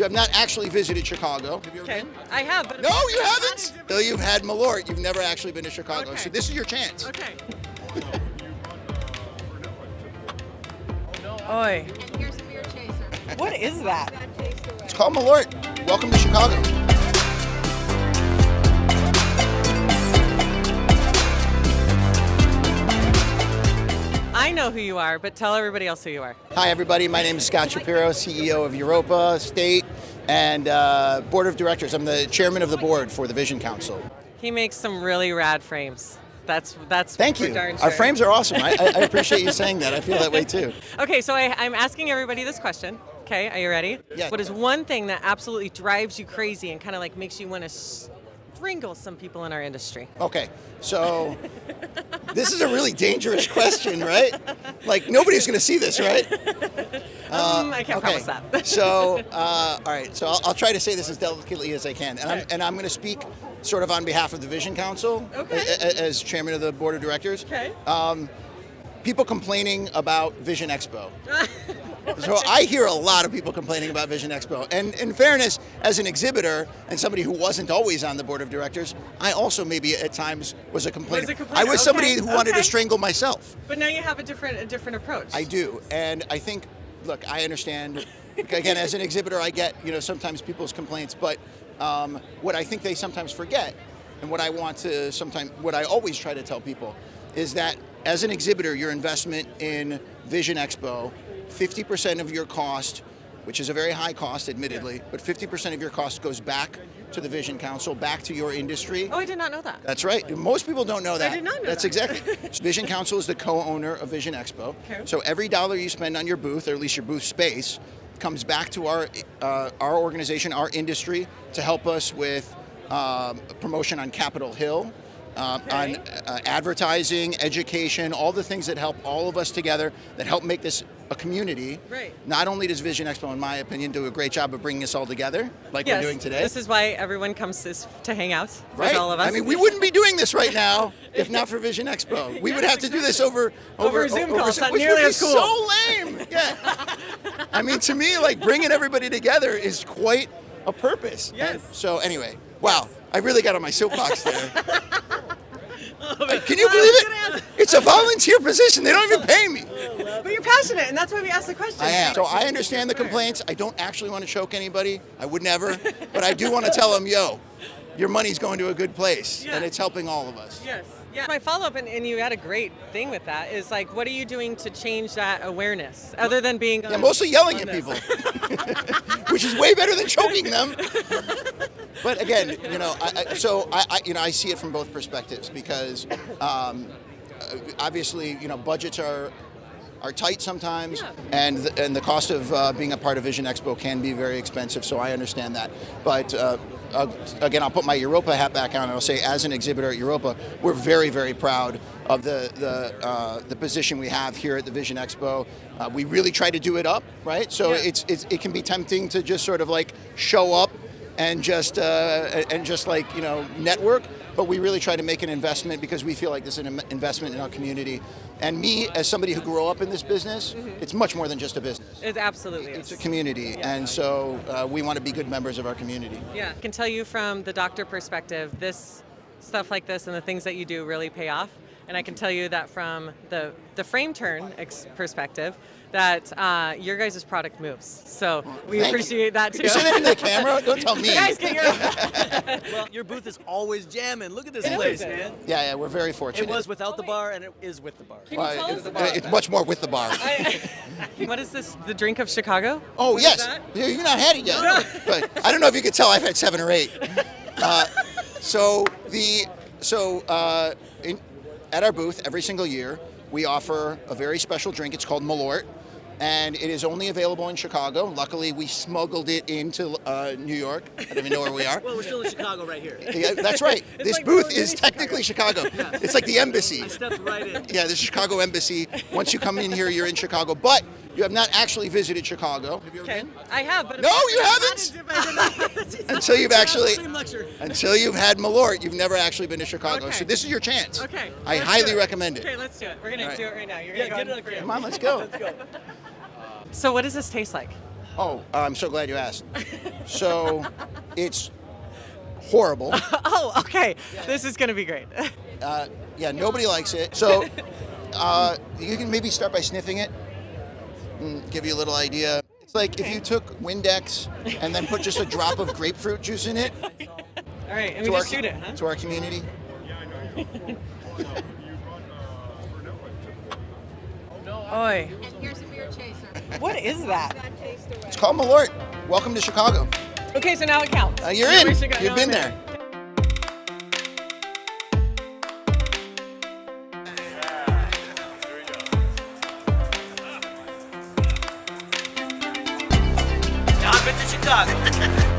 You have not actually visited Chicago. Have you ever Okay. been? I have, but No, you haven't. Though you've had Malort, you've never actually been to Chicago. Okay. So this is your chance. Okay. Oi. And here's a beer chaser. What is that? Bad. It's called Malort. Welcome to Chicago. I know who you are, but tell everybody else who you are. Hi, everybody. My name is Scott Shapiro, CEO of Europa State and uh, Board of Directors. I'm the chairman of the board for the Vision Council. He makes some really rad frames. That's that's Thank you. darn Our frames are awesome. I, I I appreciate you saying that. I feel that way too. Okay, so I, I'm asking everybody this question. Okay, are you ready? Yeah. What is one thing that absolutely drives you crazy and kind of like makes you want to strangle some people in our industry? Okay, so this is a really dangerous question, right? Like nobody's going to see this, right? um, I can't Uh, Okay. promise that. so, uh, all right. So I'll, I'll try to say this as delicately as I can, and I'm, and I'm going to speak sort of on behalf of the Vision Council Okay. a- a- as chairman of the board of directors. okay. Um, People complaining about Vision Expo. So I hear a lot of people complaining about Vision Expo. And in fairness, as an exhibitor and somebody who wasn't always on the board of directors, I also maybe at times was a complainer. Was a complainer, I was somebody okay, who wanted to strangle myself. but now you have a different a different approach. I do, and I think, look, I understand. Again, as an exhibitor, I get you know sometimes people's complaints, but um, what I think they sometimes forget, and what I want to sometimes, what I always try to tell people, is that as an exhibitor, your investment in Vision Expo, 50% of your cost, which is a very high cost, admittedly, but 50% of your cost goes back to the Vision Council, back to your industry. Oh, I did not know that. That's right. Most people don't know that. I did not know That's that. exactly. Vision Council is the co-owner of Vision Expo. Okay. So every dollar you spend on your booth, or at least your booth space, comes back to our uh, our organization, our industry, to help us with um, promotion on Capitol Hill. Uh, On uh, advertising, education, all the things that help all of us together, that help make this a community. Right. Not only does Vision Expo, in my opinion, do a great job of bringing us all together, like yes. we're doing today. This is why everyone comes to, to hang out Right. all of us. I mean, we wouldn't be doing this right now if not for Vision Expo. We would have to do this over Over a Zoom call. It's not which nearly as cool. So lame. Yeah. I mean, to me, like bringing everybody together is quite a purpose. Yes. And so anyway, wow, I really got on my soapbox there. Can you believe it? It's a volunteer position. They don't even pay me. But you're passionate, and that's why we asked the question. I am. So I understand the complaints. I don't actually want to choke anybody. I would never. But I do want to tell them, yo, your money's going to a good place, Yeah. and it's helping all of us. Yes. Yeah. My follow up, and, and you had a great thing with that, is like, what are you doing to change that awareness, other than being? Yeah, mostly yelling at this? people, which is way better than choking them. But again, you know, I, I, so I, I, you know, I see it from both perspectives because um, uh, obviously, you know, budgets are are tight sometimes, Yeah. and the, and the cost of uh, being a part of Vision Expo can be very expensive. So I understand that. But uh, uh, again, I'll put my Europa hat back on, and I'll say, as an exhibitor at Europa, we're very, very proud of the the uh, the position we have here at the Vision Expo. Uh, we really try to do it up, right? So Yeah. it's, it's it can be tempting to just sort of like show up and just uh, and just like you know network. But we really try to make an investment because we feel like this is an investment in our community. And me, as somebody who grew up in this business, it's much more than just a business. It absolutely It's a is. community, and so uh, we want to be good members of our community. Yeah. I can tell you from the doctor perspective, this stuff like this and the things that you do really pay off. And I can tell you that from the the frame turn ex- perspective, that uh, your guys' product moves. So we Thank you. appreciate that too. You say that in the camera? Don't tell me. guys, get your. Well, your booth is always jamming. Look at this It place, man. Yeah, yeah, we're very fortunate. It was without the bar, and it is with the bar. Can you tell us it- about it's much more with the bar. what is this? The drink of Chicago? Oh What is yes, that? You've not had it yet. No. But I don't know if you could tell I've had seven or eight. Uh, so the so uh, in, at our booth every single year we offer a very special drink. It's called Malort. And it is only available in Chicago. Luckily, we smuggled it into uh, New York. I don't even know where we are. Well, we're still in Chicago right here. Yeah, that's right. This like booth is technically Chicago. Yeah, It's like the embassy. Stepped right in. Yeah, the Chicago embassy. Once you come in here, you're in Chicago. But you have not actually visited Chicago. Have you ever Okay, been? I have, but No, you haven't. Until you've actually until you've had Malort, you've never actually been to Chicago. Okay. So this is your chance. Okay. I let's highly do recommend it. Okay, let's do it. We're gonna All right. do it right now. You're Yeah, gonna get it on on for camera. Come on, let's go. Let's go. So what does this taste like? Oh, I'm so glad you asked. So, it's horrible. Oh, okay. This is going to be great. Uh, yeah, nobody likes it. So, uh, you can maybe start by sniffing it and give you a little idea. It's like if you took Windex and then put just a drop of grapefruit juice in it All right, and we our, just shoot it, huh? to our community. Oi, And here's a beer chaser. what is that? That taste away. It's called Malort. Welcome to Chicago. Okay, so now it counts. Uh, you're in. we should go- You've been I'm in. there. Chicago.